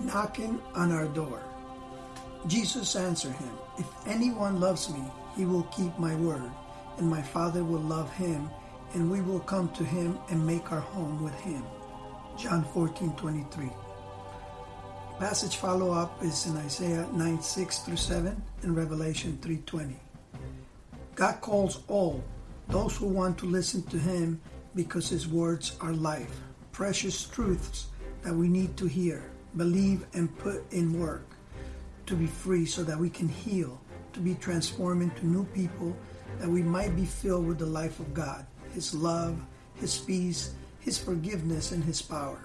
knocking on our door. Jesus answered him, If anyone loves me, he will keep my word, and my Father will love him, and we will come to him and make our home with him. John 14 23. Passage follow up is in Isaiah 9 6 through 7 and Revelation 3 20. God calls all those who want to listen to him because his words are life, precious truths that we need to hear believe, and put in work to be free so that we can heal, to be transformed into new people, that we might be filled with the life of God, His love, His peace, His forgiveness, and His power.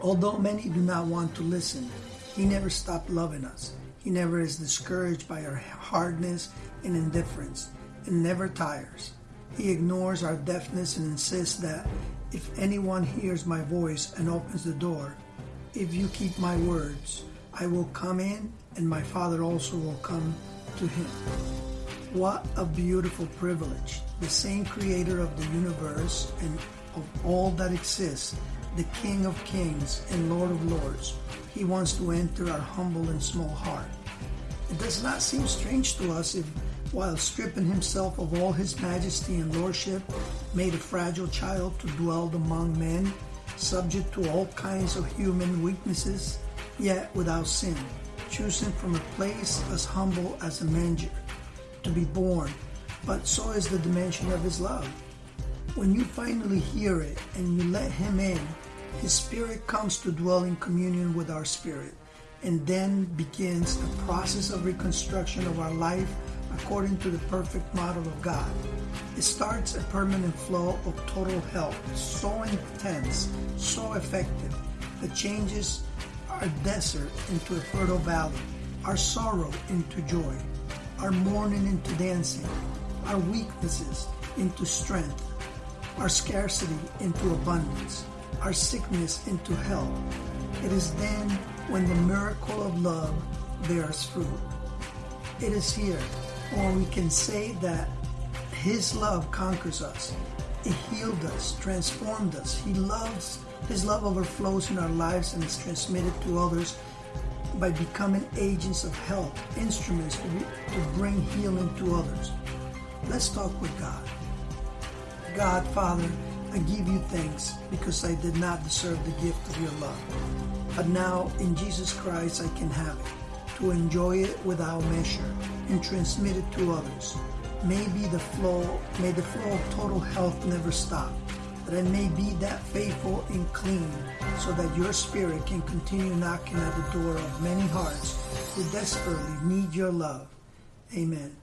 Although many do not want to listen, He never stopped loving us. He never is discouraged by our hardness and indifference, and never tires. He ignores our deafness and insists that if anyone hears my voice and opens the door, if you keep my words, I will come in, and my Father also will come to him. What a beautiful privilege. The same creator of the universe and of all that exists, the King of kings and Lord of lords, he wants to enter our humble and small heart. It does not seem strange to us if, while stripping himself of all his majesty and lordship, made a fragile child to dwell among men subject to all kinds of human weaknesses, yet without sin, choosing from a place as humble as a manger to be born, but so is the dimension of his love. When you finally hear it and you let him in, his spirit comes to dwell in communion with our spirit, and then begins the process of reconstruction of our life according to the perfect model of God. It starts a permanent flow of total health, so intense, so effective, that changes our desert into a fertile valley, our sorrow into joy, our mourning into dancing, our weaknesses into strength, our scarcity into abundance, our sickness into health. It is then when the miracle of love bears fruit. It is here, or we can say that his love conquers us. It healed us, transformed us. He loves, His love overflows in our lives and is transmitted to others by becoming agents of health, instruments to, to bring healing to others. Let's talk with God. God, Father, I give you thanks because I did not deserve the gift of your love. But now in Jesus Christ I can have it, to enjoy it without measure and transmit it to others. May be the flow, may the flow of total health never stop. That I may be that faithful and clean, so that your spirit can continue knocking at the door of many hearts who desperately need your love. Amen.